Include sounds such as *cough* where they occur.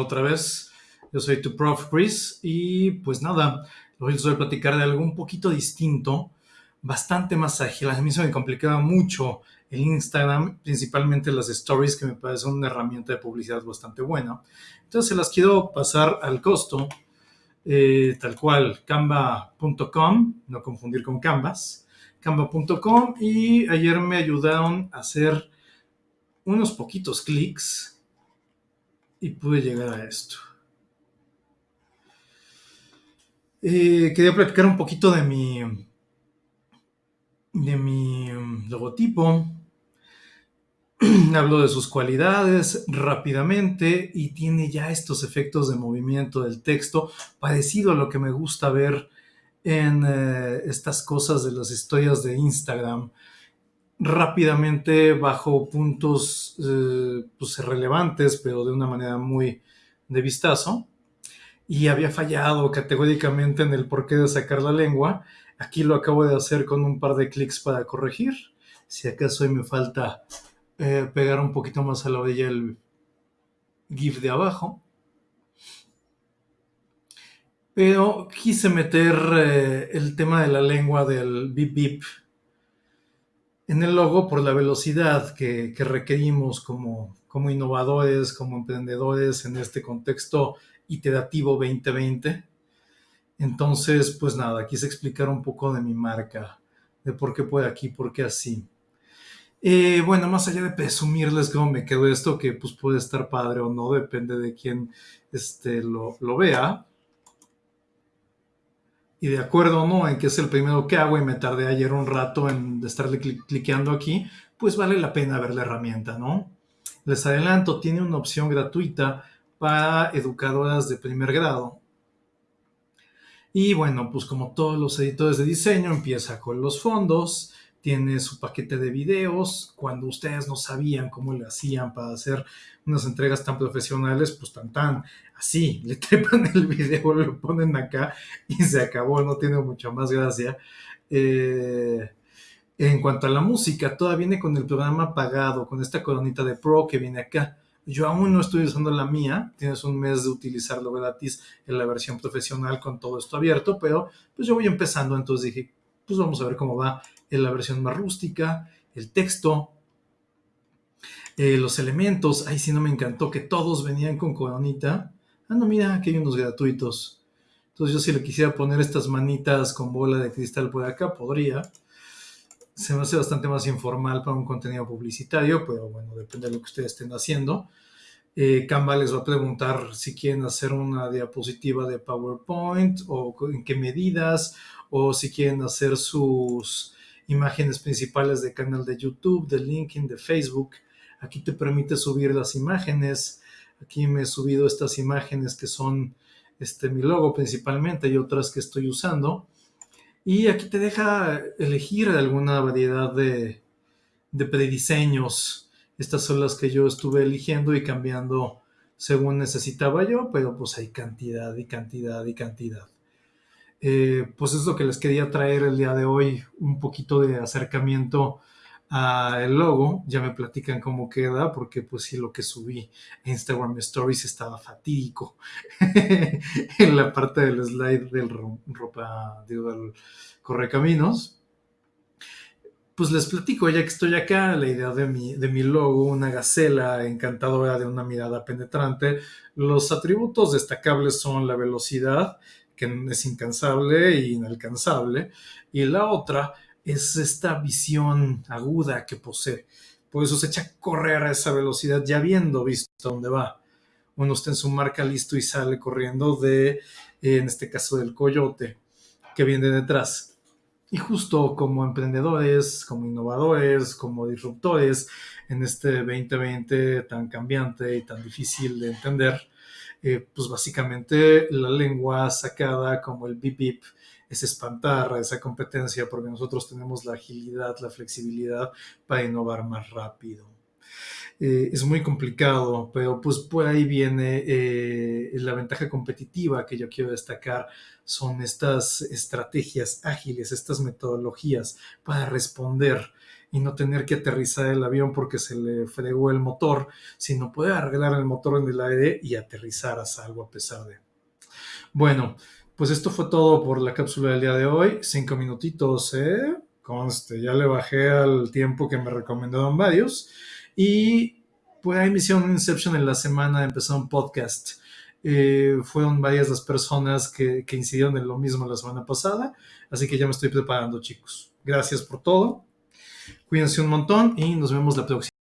otra vez. Yo soy tu prof Chris y pues nada, hoy les voy a platicar de algo un poquito distinto, bastante más ágil. A mí se me complicaba mucho el Instagram, principalmente las stories, que me parece una herramienta de publicidad bastante buena. Entonces se las quiero pasar al costo, eh, tal cual, canva.com, no confundir con Canvas, canva.com y ayer me ayudaron a hacer unos poquitos clics y pude llegar a esto. Eh, quería platicar un poquito de mi, de mi um, logotipo. *clears throat* Hablo de sus cualidades rápidamente y tiene ya estos efectos de movimiento del texto, parecido a lo que me gusta ver en eh, estas cosas de las historias de Instagram rápidamente bajo puntos eh, pues, relevantes, pero de una manera muy de vistazo. Y había fallado categóricamente en el porqué de sacar la lengua. Aquí lo acabo de hacer con un par de clics para corregir. Si acaso me falta eh, pegar un poquito más a la orilla el GIF de abajo. Pero quise meter eh, el tema de la lengua del bip bip en el logo por la velocidad que, requerimos como, como innovadores, como emprendedores en este contexto iterativo 2020. Entonces, pues nada, quise explicar un poco de mi marca, de por qué puede aquí, por qué así. Eh, bueno, más allá de presumirles cómo me quedó esto, que pues puede estar padre o no, depende de quién este, lo, lo vea y de acuerdo no en que es el primero que hago y me tardé ayer un rato en estarle cliqueando aquí, pues vale la pena ver la herramienta, ¿no? Les adelanto, tiene una opción gratuita para educadoras de primer grado. Y bueno, pues como todos los editores de diseño, empieza con los fondos, tiene su paquete de videos. Cuando ustedes no sabían cómo le hacían para hacer unas entregas tan profesionales, pues tan tan así, *laughs* le trepan el video, lo ponen acá y se acabó, no tiene mucha más gracia. Eh, en cuanto a la música, toda viene con el programa pagado, con esta coronita de Pro que viene acá. Yo aún no estoy usando la mía, tienes un mes de utilizarlo gratis en la versión profesional con todo esto abierto, pero pues yo voy empezando, entonces dije, pues vamos a ver cómo va en la versión más rústica, el texto, eh, los elementos, ahí sí no me encantó que todos venían con coronita. Ah, no, mira, aquí hay unos gratuitos. Entonces yo si le quisiera poner estas manitas con bola de cristal por acá, podría. Se me hace bastante más informal para un contenido publicitario, pero bueno, depende de lo que ustedes estén haciendo. Eh, Canva les va a preguntar si quieren hacer una diapositiva de PowerPoint o en qué medidas, o si quieren hacer sus imágenes principales de canal de YouTube, de LinkedIn, de Facebook. Aquí te permite subir las imágenes. Aquí me he subido estas imágenes que son este, mi logo principalmente y otras que estoy usando. Y aquí te deja elegir alguna variedad de, de prediseños. Estas son las que yo estuve eligiendo y cambiando según necesitaba yo, pero pues hay cantidad y cantidad y cantidad. Eh, pues es lo que les quería traer el día de hoy, un poquito de acercamiento al logo. Ya me platican cómo queda, porque pues sí, lo que subí a Instagram Stories estaba fatídico *laughs* en la parte del slide del ropa, digo, del correcaminos. Pues les platico, ya que estoy acá, la idea de mi, de mi logo, una gacela encantadora de una mirada penetrante. Los atributos destacables son la velocidad, que es incansable e inalcanzable, y la otra es esta visión aguda que posee. Por eso se echa a correr a esa velocidad ya habiendo visto dónde va. Uno está en su marca listo y sale corriendo de, en este caso, del coyote que viene detrás. Y justo como emprendedores, como innovadores, como disruptores en este 2020 tan cambiante y tan difícil de entender, eh, pues básicamente la lengua sacada como el bip bip es espantar a esa competencia porque nosotros tenemos la agilidad, la flexibilidad para innovar más rápido. Eh, es muy complicado, pero pues por ahí viene eh, la ventaja competitiva que yo quiero destacar, son estas estrategias ágiles, estas metodologías para responder y no tener que aterrizar el avión porque se le fregó el motor, sino poder arreglar el motor en el aire y aterrizar a salvo a pesar de. Bueno, pues esto fue todo por la cápsula del día de hoy. Cinco minutitos, ¿eh? Conste, ya le bajé al tiempo que me recomendaron varios. Y pues ahí me hicieron un Inception en la semana, empezó un podcast. Eh, fueron varias las personas que, que incidieron en lo mismo la semana pasada. Así que ya me estoy preparando, chicos. Gracias por todo. Cuídense un montón y nos vemos la próxima.